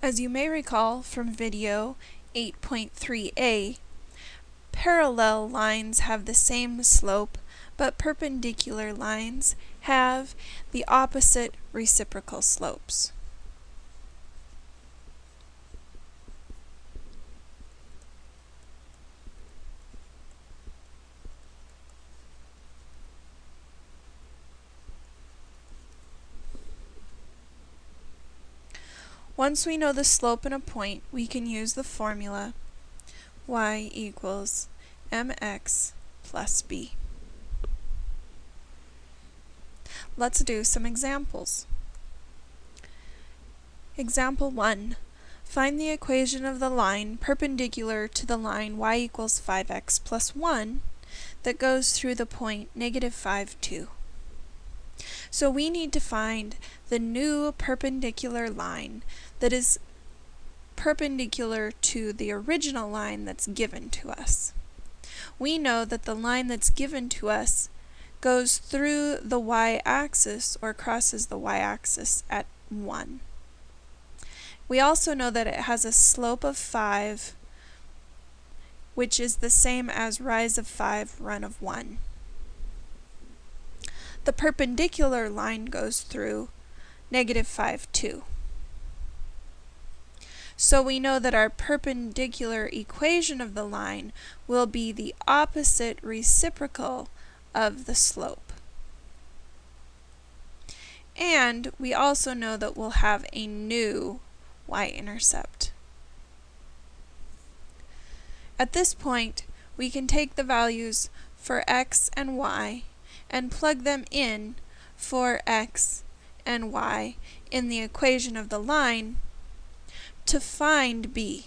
As you may recall from video 8.3a, parallel lines have the same slope, but perpendicular lines have the opposite reciprocal slopes. Once we know the slope in a point, we can use the formula y equals mx plus b. Let's do some examples. Example 1. Find the equation of the line perpendicular to the line y equals 5x plus 1 that goes through the point negative 5, 2. So we need to find the new perpendicular line that is perpendicular to the original line that's given to us. We know that the line that's given to us goes through the y-axis or crosses the y-axis at 1. We also know that it has a slope of 5 which is the same as rise of 5, run of 1. The perpendicular line goes through negative 5, 2. So we know that our perpendicular equation of the line will be the opposite reciprocal of the slope. And we also know that we'll have a new y-intercept. At this point, we can take the values for x and y and plug them in for x and y in the equation of the line to find B.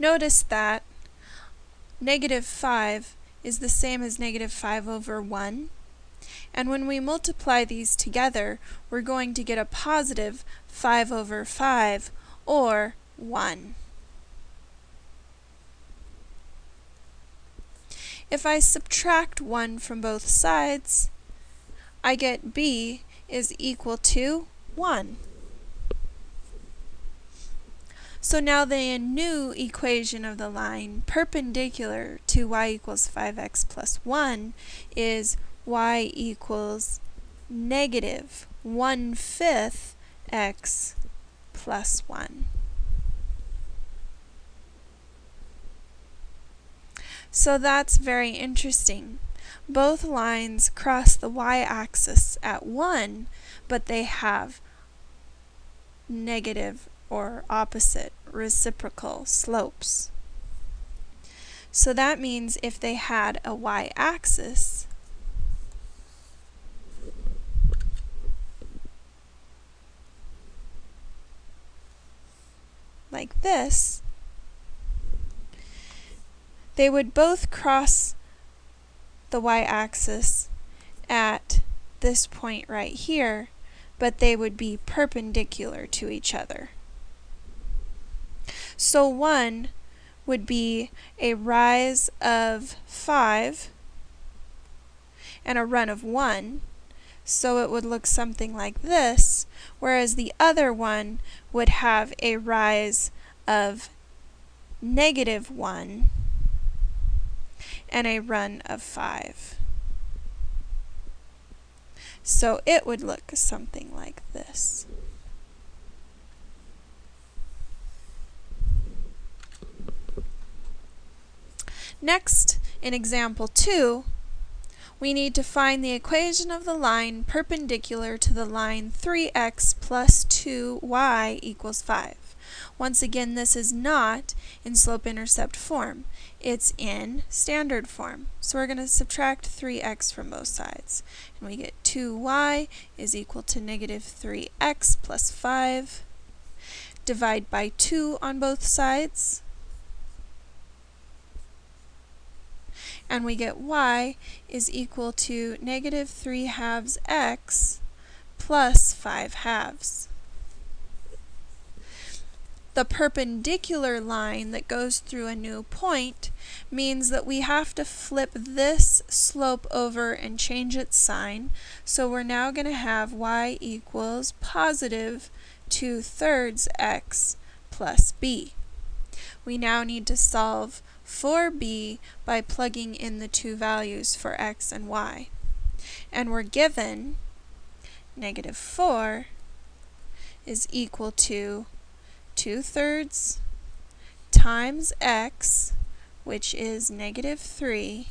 Notice that negative 5 is the same as negative 5 over 1. And when we multiply these together, we're going to get a positive 5 over 5, or 1. If I subtract 1 from both sides, I get b is equal to 1. So now the new equation of the line perpendicular to y equals 5x plus 1 is y equals negative 1 fifth x plus 1. So that's very interesting. Both lines cross the y-axis at 1, but they have negative or opposite reciprocal slopes. So that means if they had a y-axis, like this, they would both cross the y-axis at this point right here, but they would be perpendicular to each other. So 1 would be a rise of 5 and a run of 1. So it would look something like this, whereas the other one would have a rise of negative 1 and a run of 5. So it would look something like this. Next, in example 2, we need to find the equation of the line perpendicular to the line 3x plus 2y equals 5. Once again, this is not in slope-intercept form. It's in standard form. So we're going to subtract 3x from both sides. And we get 2y is equal to negative 3x plus 5. Divide by 2 on both sides and we get y is equal to negative 3 halves x plus 5 halves. The perpendicular line that goes through a new point means that we have to flip this slope over and change its sign. So we're now going to have y equals positive 2 thirds x plus b. We now need to solve for b by plugging in the two values for x and y. And we're given negative 4 is equal to 2 thirds times x, which is negative 3,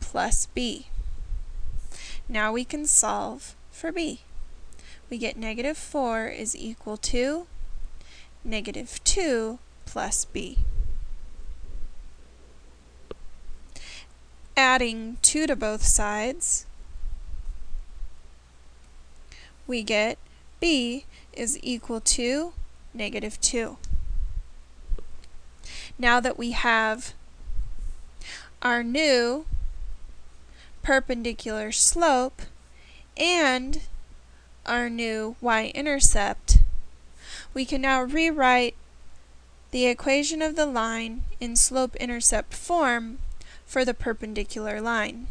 plus b. Now we can solve for b. We get negative 4 is equal to negative 2 plus b. Adding 2 to both sides, we get b is equal to negative 2. Now that we have our new perpendicular slope and our new y-intercept, we can now rewrite the equation of the line in slope-intercept form for the perpendicular line.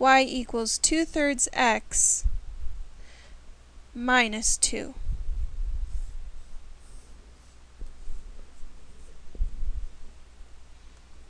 y equals 2 thirds x minus 2.